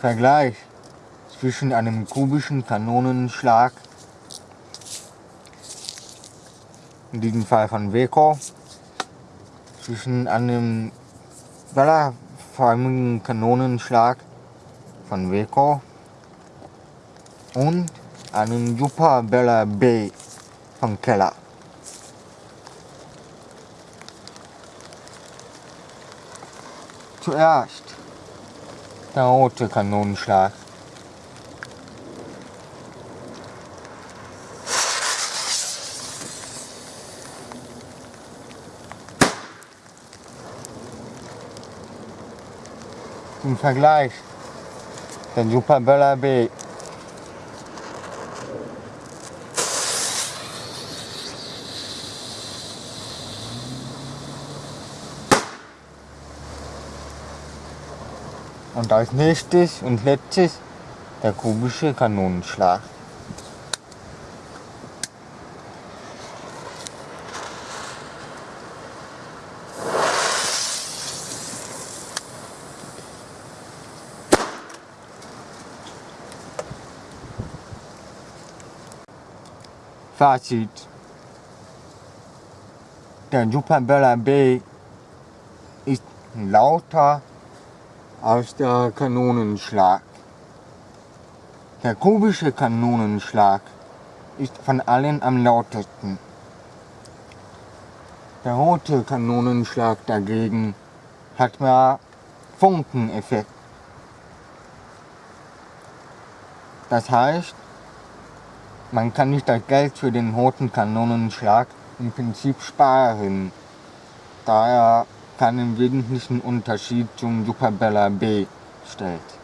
Vergleich zwischen einem kubischen Kanonenschlag, in diesem Fall von Weco, zwischen einem ballerförmigen Kanonenschlag von Weco und einem Super Bella B von Keller. Zuerst der rote Kanonenschlag. Zum Vergleich der Super Bella B Und als nächstes und letztes der kubische Kanonenschlag. Fazit. Der Super Bella B ist lauter als der Kanonenschlag. Der kubische Kanonenschlag ist von allen am lautesten. Der rote Kanonenschlag dagegen hat mehr Funkeneffekt. Das heißt, man kann nicht das Geld für den roten Kanonenschlag im Prinzip sparen, da er keinen wesentlichen Unterschied zum Super Bella B stellt.